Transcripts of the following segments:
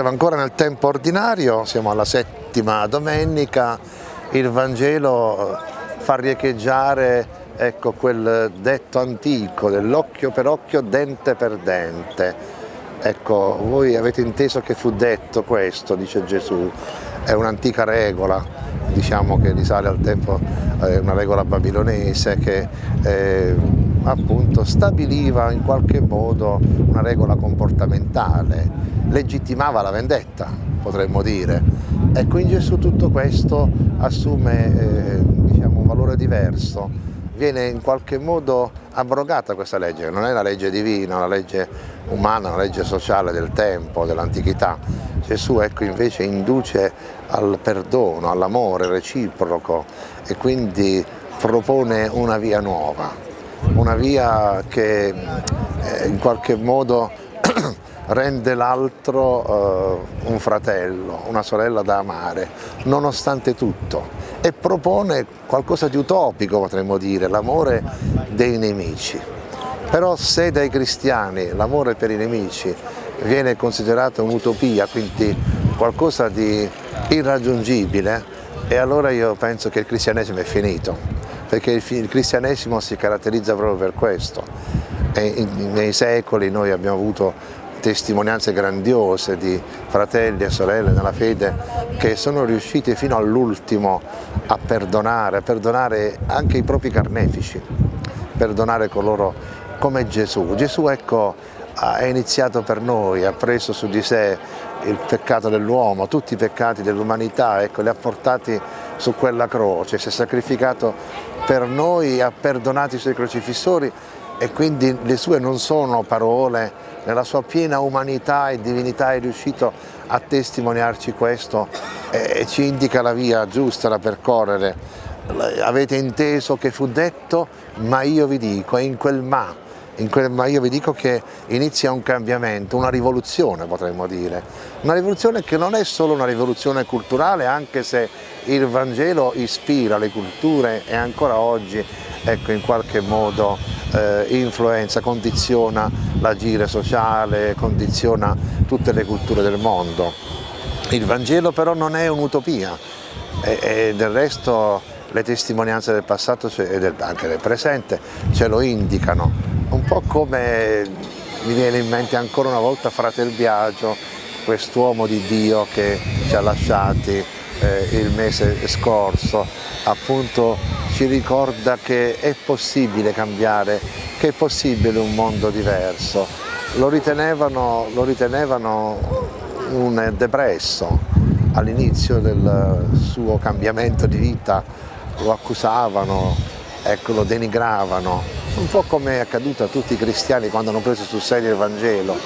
Siamo ancora nel tempo ordinario, siamo alla settima domenica, il Vangelo fa riecheggiare ecco, quel detto antico dell'occhio per occhio, dente per dente. Ecco, voi avete inteso che fu detto questo, dice Gesù, è un'antica regola, diciamo che risale al tempo, eh, una regola babilonese che eh, appunto stabiliva in qualche modo una regola comportamentale, legittimava la vendetta, potremmo dire. Ecco, in Gesù tutto questo assume eh, diciamo, un valore diverso, viene in qualche modo abrogata questa legge, non è la legge divina, una legge umana, una legge sociale del tempo, dell'antichità. Gesù ecco, invece induce al perdono, all'amore reciproco e quindi propone una via nuova, una via che eh, in qualche modo rende l'altro eh, un fratello, una sorella da amare, nonostante tutto, e propone qualcosa di utopico, potremmo dire, l'amore dei nemici. Però se dai cristiani l'amore per i nemici viene considerato un'utopia, quindi qualcosa di irraggiungibile, e allora io penso che il cristianesimo è finito, perché il cristianesimo si caratterizza proprio per questo. E nei secoli noi abbiamo avuto testimonianze grandiose di fratelli e sorelle nella fede che sono riusciti fino all'ultimo a perdonare, a perdonare anche i propri carnefici, perdonare coloro come Gesù. Gesù ecco, ha iniziato per noi, ha preso su di sé il peccato dell'uomo, tutti i peccati dell'umanità, ecco, li ha portati su quella croce, si è sacrificato per noi, ha perdonato i suoi crocifissori e quindi le sue non sono parole nella sua piena umanità e divinità è riuscito a testimoniarci questo e ci indica la via giusta da percorrere. Avete inteso che fu detto, ma io vi dico, e in quel ma, in quel ma io vi dico che inizia un cambiamento, una rivoluzione potremmo dire. Una rivoluzione che non è solo una rivoluzione culturale, anche se il Vangelo ispira le culture e ancora oggi ecco, in qualche modo eh, influenza, condiziona l'agire sociale, condiziona tutte le culture del mondo. Il Vangelo però non è un'utopia e, e, del resto le testimonianze del passato e del, anche del presente ce lo indicano, un po' come mi viene in mente ancora una volta Fratel Biagio, quest'uomo di Dio che ci ha lasciati eh, il mese scorso, appunto ci ricorda che è possibile cambiare, che è possibile un mondo diverso. Lo ritenevano, lo ritenevano un depresso all'inizio del suo cambiamento di vita, lo accusavano, ecco, lo denigravano, un po' come è accaduto a tutti i cristiani quando hanno preso sul serio il Vangelo,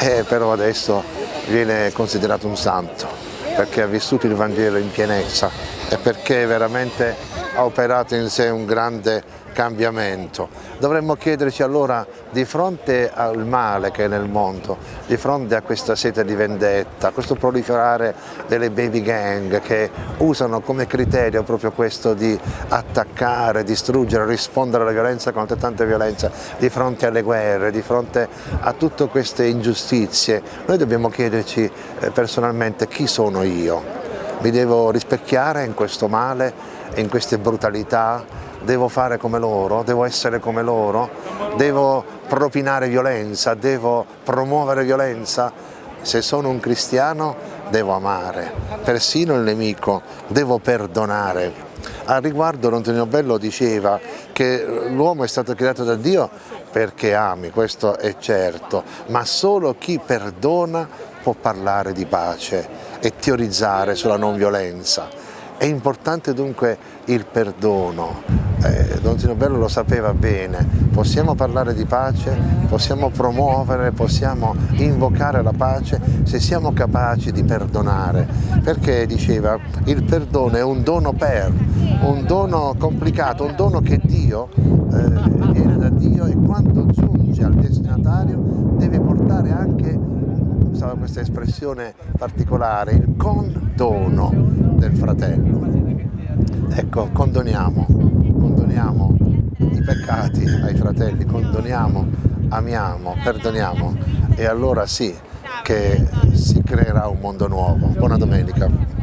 eh, però adesso viene considerato un santo perché ha vissuto il Vangelo in pienezza e perché veramente ha operato in sé un grande cambiamento. Dovremmo chiederci allora di fronte al male che è nel mondo, di fronte a questa sete di vendetta, a questo proliferare delle baby gang che usano come criterio proprio questo di attaccare, distruggere, rispondere alla violenza con altrettanta violenza, di fronte alle guerre, di fronte a tutte queste ingiustizie, noi dobbiamo chiederci eh, personalmente chi sono io? Mi devo rispecchiare in questo male, in queste brutalità, devo fare come loro, devo essere come loro, devo propinare violenza, devo promuovere violenza. Se sono un cristiano devo amare, persino il nemico, devo perdonare. Al riguardo Antonio Bello diceva che l'uomo è stato creato da Dio perché ami, questo è certo, ma solo chi perdona può parlare di pace e teorizzare sulla non violenza. È importante dunque il perdono, eh, Don Tino Bello lo sapeva bene, possiamo parlare di pace, possiamo promuovere, possiamo invocare la pace se siamo capaci di perdonare, perché diceva il perdono è un dono per, un dono complicato, un dono che Dio eh, viene da Dio e quando giunge al destinatario deve portare anche usava questa espressione particolare, il condono del fratello. Ecco, condoniamo, condoniamo i peccati ai fratelli, condoniamo, amiamo, perdoniamo e allora sì, che si creerà un mondo nuovo. Buona domenica.